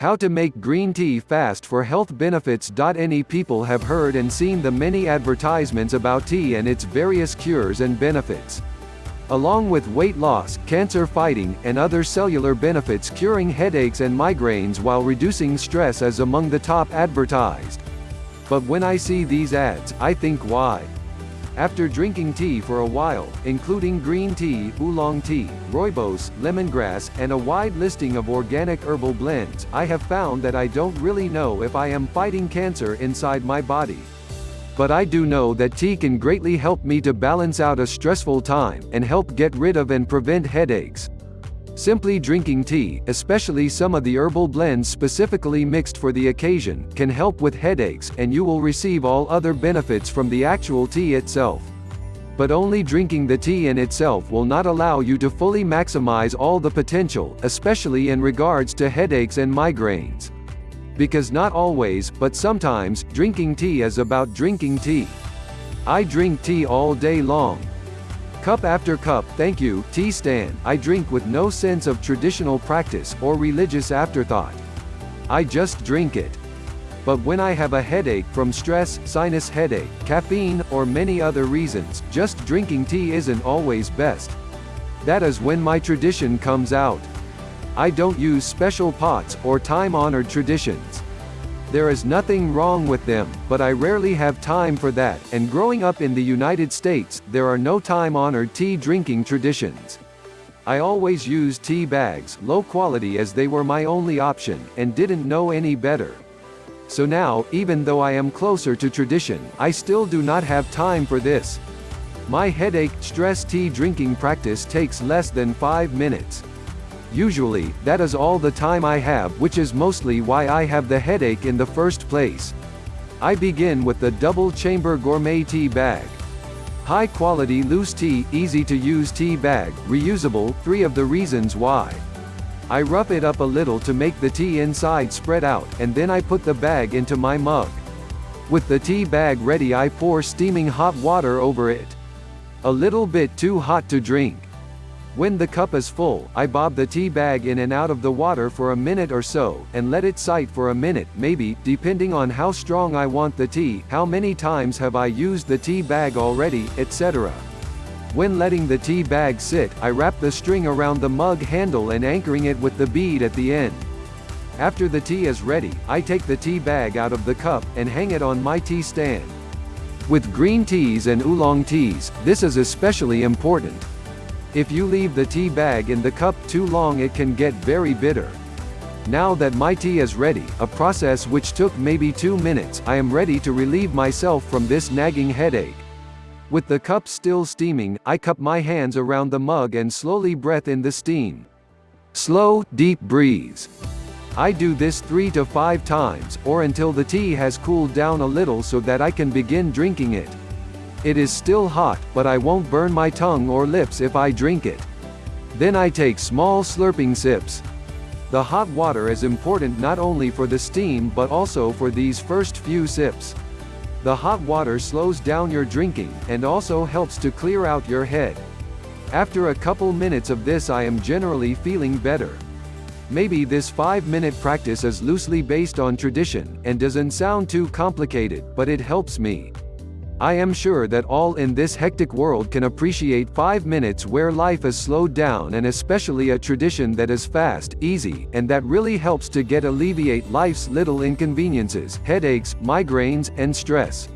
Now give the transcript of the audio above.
How to make green tea fast for health benefits. Any people have heard and seen the many advertisements about tea and its various cures and benefits. Along with weight loss, cancer fighting, and other cellular benefits curing headaches and migraines while reducing stress is among the top advertised. But when I see these ads, I think why? After drinking tea for a while, including green tea, oolong tea, rooibos, lemongrass, and a wide listing of organic herbal blends, I have found that I don't really know if I am fighting cancer inside my body. But I do know that tea can greatly help me to balance out a stressful time, and help get rid of and prevent headaches. Simply drinking tea, especially some of the herbal blends specifically mixed for the occasion, can help with headaches, and you will receive all other benefits from the actual tea itself. But only drinking the tea in itself will not allow you to fully maximize all the potential, especially in regards to headaches and migraines. Because not always, but sometimes, drinking tea is about drinking tea. I drink tea all day long, Cup after cup, thank you, tea stand, I drink with no sense of traditional practice or religious afterthought. I just drink it. But when I have a headache from stress, sinus headache, caffeine, or many other reasons, just drinking tea isn't always best. That is when my tradition comes out. I don't use special pots or time-honored traditions. There is nothing wrong with them, but I rarely have time for that, and growing up in the United States, there are no time-honored tea drinking traditions. I always used tea bags, low quality as they were my only option, and didn't know any better. So now, even though I am closer to tradition, I still do not have time for this. My headache, stress tea drinking practice takes less than 5 minutes. Usually, that is all the time I have which is mostly why I have the headache in the first place. I begin with the double chamber gourmet tea bag. High quality loose tea, easy to use tea bag, reusable, three of the reasons why. I rough it up a little to make the tea inside spread out, and then I put the bag into my mug. With the tea bag ready I pour steaming hot water over it. A little bit too hot to drink. When the cup is full, I bob the tea bag in and out of the water for a minute or so, and let it sight for a minute, maybe, depending on how strong I want the tea, how many times have I used the tea bag already, etc. When letting the tea bag sit, I wrap the string around the mug handle and anchoring it with the bead at the end. After the tea is ready, I take the tea bag out of the cup, and hang it on my tea stand. With green teas and oolong teas, this is especially important. If you leave the tea bag in the cup too long it can get very bitter. Now that my tea is ready, a process which took maybe two minutes, I am ready to relieve myself from this nagging headache. With the cup still steaming, I cup my hands around the mug and slowly breath in the steam. Slow, deep breathes. I do this three to five times, or until the tea has cooled down a little so that I can begin drinking it. It is still hot, but I won't burn my tongue or lips if I drink it. Then I take small slurping sips. The hot water is important not only for the steam but also for these first few sips. The hot water slows down your drinking, and also helps to clear out your head. After a couple minutes of this I am generally feeling better. Maybe this 5-minute practice is loosely based on tradition, and doesn't sound too complicated, but it helps me. I am sure that all in this hectic world can appreciate 5 minutes where life is slowed down and especially a tradition that is fast, easy, and that really helps to get alleviate life's little inconveniences, headaches, migraines, and stress.